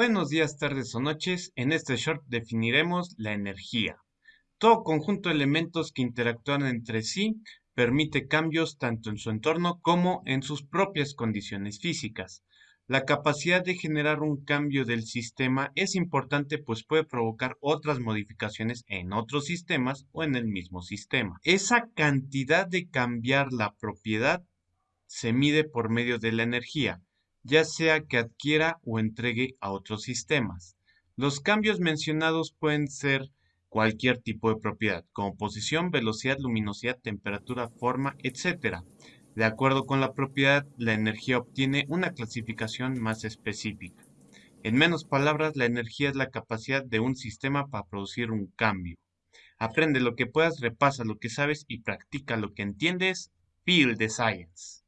Buenos días, tardes o noches. En este short definiremos la energía. Todo conjunto de elementos que interactúan entre sí permite cambios tanto en su entorno como en sus propias condiciones físicas. La capacidad de generar un cambio del sistema es importante pues puede provocar otras modificaciones en otros sistemas o en el mismo sistema. Esa cantidad de cambiar la propiedad se mide por medio de la energía ya sea que adquiera o entregue a otros sistemas. Los cambios mencionados pueden ser cualquier tipo de propiedad, como posición, velocidad, luminosidad, temperatura, forma, etc. De acuerdo con la propiedad, la energía obtiene una clasificación más específica. En menos palabras, la energía es la capacidad de un sistema para producir un cambio. Aprende lo que puedas, repasa lo que sabes y practica lo que entiendes. Feel the science.